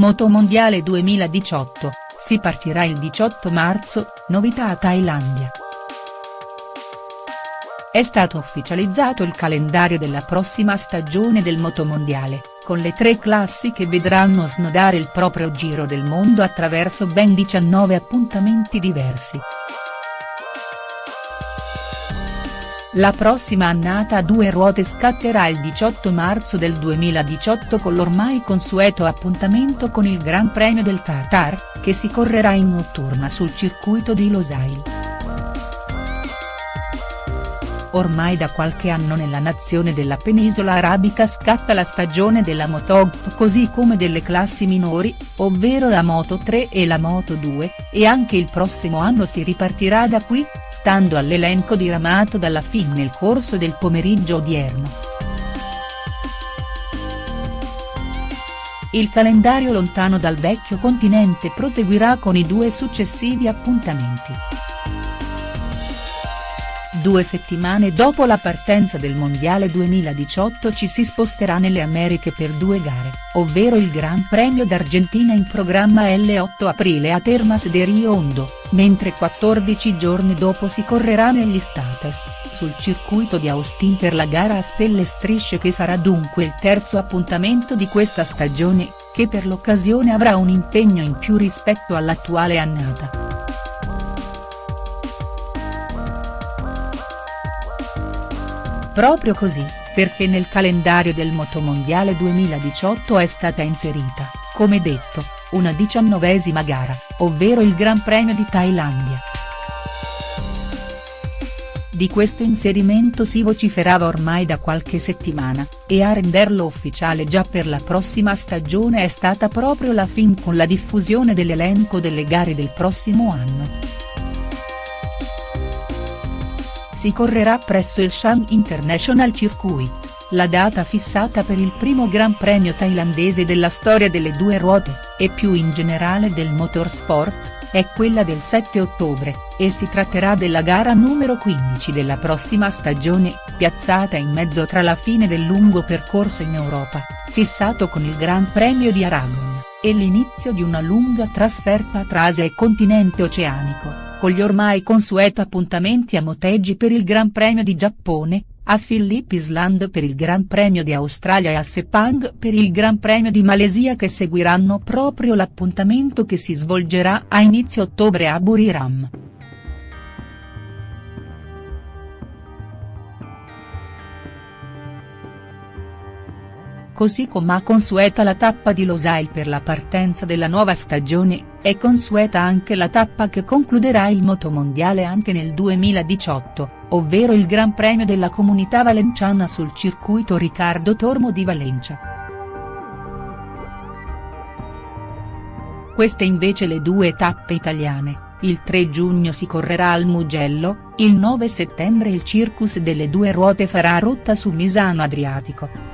Motomondiale 2018, si partirà il 18 marzo, novità a Thailandia. È stato ufficializzato il calendario della prossima stagione del motomondiale, con le tre classi che vedranno snodare il proprio giro del mondo attraverso ben 19 appuntamenti diversi. La prossima annata a due ruote scatterà il 18 marzo del 2018 con l'ormai consueto appuntamento con il Gran Premio del Qatar, che si correrà in notturna sul circuito di Losail. Ormai da qualche anno nella nazione della penisola arabica scatta la stagione della Motogp così come delle classi minori, ovvero la Moto 3 e la Moto 2, e anche il prossimo anno si ripartirà da qui, stando all'elenco diramato dalla FIM nel corso del pomeriggio odierno. Il calendario lontano dal vecchio continente proseguirà con i due successivi appuntamenti. Due settimane dopo la partenza del Mondiale 2018 ci si sposterà nelle Americhe per due gare, ovvero il Gran Premio d'Argentina in programma l'8 aprile a Termas de Rio Hondo, mentre 14 giorni dopo si correrà negli States, sul circuito di Austin per la gara a stelle strisce che sarà dunque il terzo appuntamento di questa stagione, che per l'occasione avrà un impegno in più rispetto all'attuale annata. Proprio così, perché nel calendario del Motomondiale 2018 è stata inserita, come detto, una diciannovesima gara, ovvero il Gran Premio di Thailandia. Di questo inserimento si vociferava ormai da qualche settimana, e a renderlo ufficiale già per la prossima stagione è stata proprio la FIM con la diffusione dell'elenco delle gare del prossimo anno si correrà presso il Shan International Circuit. La data fissata per il primo Gran Premio thailandese della storia delle due ruote, e più in generale del motorsport, è quella del 7 ottobre, e si tratterà della gara numero 15 della prossima stagione, piazzata in mezzo tra la fine del lungo percorso in Europa, fissato con il Gran Premio di Aragon, e l'inizio di una lunga trasferta tra Asia e continente oceanico con gli ormai consueto appuntamenti a Motegi per il Gran Premio di Giappone, a Phillip Island per il Gran Premio di Australia e a Sepang per il Gran Premio di Malesia che seguiranno proprio l'appuntamento che si svolgerà a inizio ottobre a Buriram. Così come a consueta la tappa di Losail per la partenza della nuova stagione, è consueta anche la tappa che concluderà il motomondiale anche nel 2018, ovvero il Gran Premio della Comunità Valenciana sul circuito Riccardo Tormo di Valencia. Queste invece le due tappe italiane. Il 3 giugno si correrà al Mugello, il 9 settembre il Circus delle due ruote farà rotta su Misano Adriatico.